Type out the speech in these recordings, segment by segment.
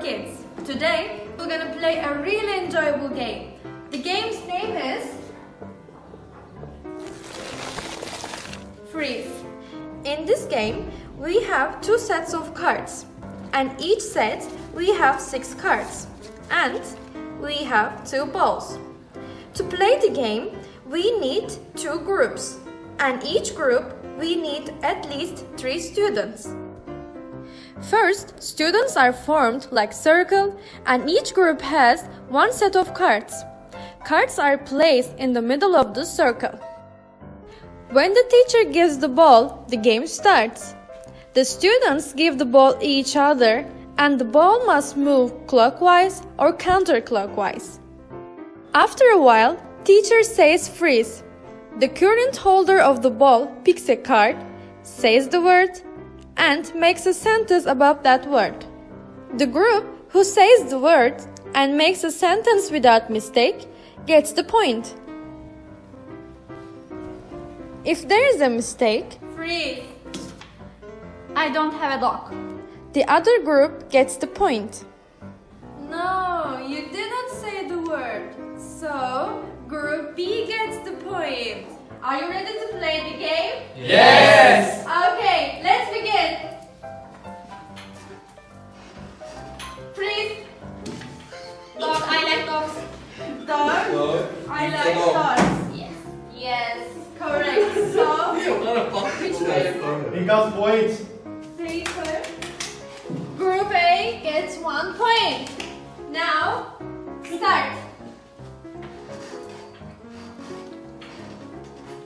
kids. Today we're gonna play a really enjoyable game. The game's name is Freeze. In this game, we have two sets of cards, and each set we have six cards, and we have two balls. To play the game, we need two groups, and each group we need at least three students. First, students are formed like circle and each group has one set of cards. Cards are placed in the middle of the circle. When the teacher gives the ball, the game starts. The students give the ball each other and the ball must move clockwise or counterclockwise. After a while, teacher says freeze. The current holder of the ball picks a card, says the word and makes a sentence about that word. The group who says the word and makes a sentence without mistake gets the point. If there is a mistake, Freeze. I don't have a dog. the other group gets the point. No, you didn't say the word. So, group B gets the point. Are you ready to play the game? Yes! Like dog. dogs. Yes. Yes, correct. So, which way? He got points. paper. Group A gets one point. Now, start.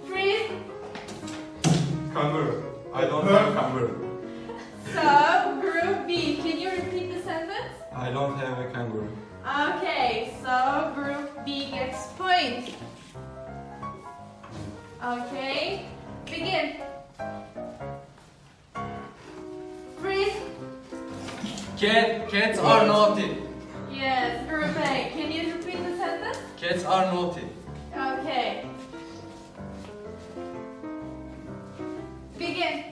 Freeze. Kangaroo. I don't have a kangaroo. So, group B, can you repeat the sentence? I don't have a kangaroo. Okay, Okay, begin. Freeze. Cat, cats are naughty. Yes, group A. Can you repeat the sentence? Cats are naughty. Okay. Begin.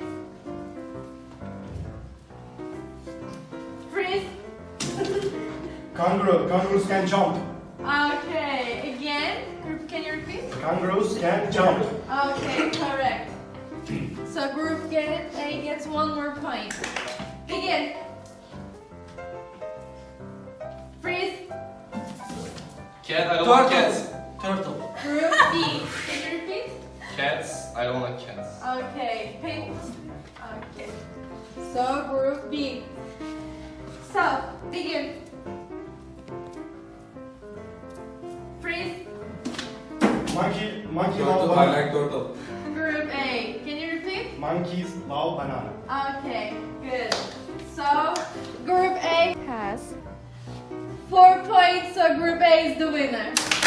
Freeze. Kangaroo. Kangaroos can jump. Okay, again. Group, can you repeat? Kangaroos can jump. Okay, correct. So group get A gets one more point. Begin. Freeze. Cat, I don't like cats. Turtle. Group B. Can you repeat? Cats, I don't like cats. Okay, pink. Okay. So group B. So begin. Monkey. Monkey love Turtle. I banana. like turtle. Group A. Can you repeat? Monkeys love banana. Okay, good. So group A has four points. So group A is the winner.